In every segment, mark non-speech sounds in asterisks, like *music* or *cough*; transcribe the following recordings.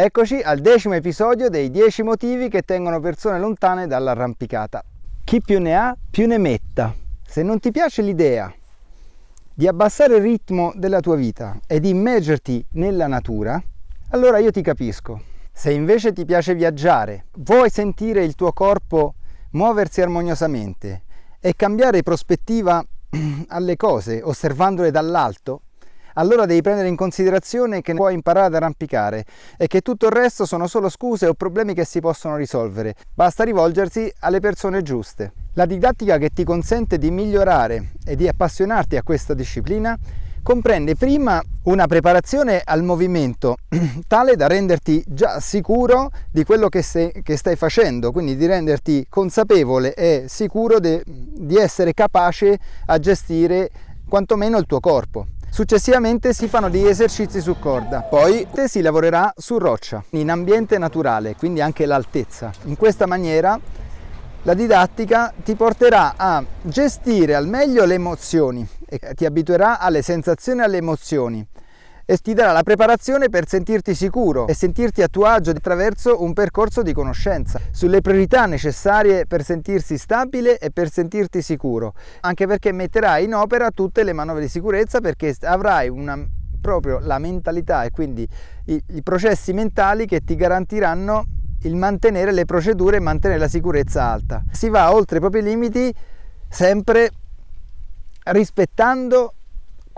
Eccoci al decimo episodio dei 10 motivi che tengono persone lontane dall'arrampicata. Chi più ne ha, più ne metta. Se non ti piace l'idea di abbassare il ritmo della tua vita e di immergerti nella natura, allora io ti capisco. Se invece ti piace viaggiare, vuoi sentire il tuo corpo muoversi armoniosamente e cambiare prospettiva *clears throat* alle cose osservandole dall'alto, allora devi prendere in considerazione che puoi imparare ad arrampicare e che tutto il resto sono solo scuse o problemi che si possono risolvere. Basta rivolgersi alle persone giuste. La didattica che ti consente di migliorare e di appassionarti a questa disciplina comprende prima una preparazione al movimento *clears throat* tale da renderti già sicuro di quello che, sei, che stai facendo, quindi di renderti consapevole e sicuro de, di essere capace a gestire quantomeno il tuo corpo. Successivamente si fanno degli esercizi su corda, poi si lavorerà su roccia, in ambiente naturale, quindi anche l'altezza. In questa maniera la didattica ti porterà a gestire al meglio le emozioni e ti abituerà alle sensazioni e alle emozioni e ti darà la preparazione per sentirti sicuro e sentirti a tuo agio attraverso un percorso di conoscenza sulle priorità necessarie per sentirsi stabile e per sentirti sicuro, anche perché metterai in opera tutte le manovre di sicurezza perché avrai una, proprio la mentalità e quindi i, i processi mentali che ti garantiranno il mantenere le procedure e mantenere la sicurezza alta. Si va oltre i propri limiti sempre rispettando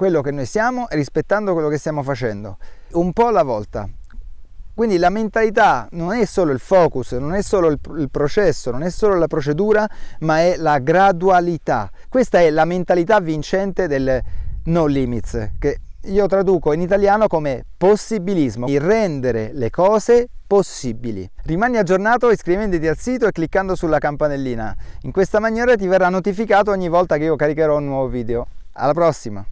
quello che noi siamo e rispettando quello che stiamo facendo, un po' alla volta. Quindi la mentalità non è solo il focus, non è solo il, processo, non è solo la procedura, ma è la gradualità. Questa è la mentalità vincente del no limits, che io traduco in italiano come possibilismo, il rendere le cose possibili. Rimani aggiornato iscrivendoti al sito e cliccando sulla campanellina. In questa maniera ti verrà notificato ogni volta che io caricherò un nuovo video. Alla prossima!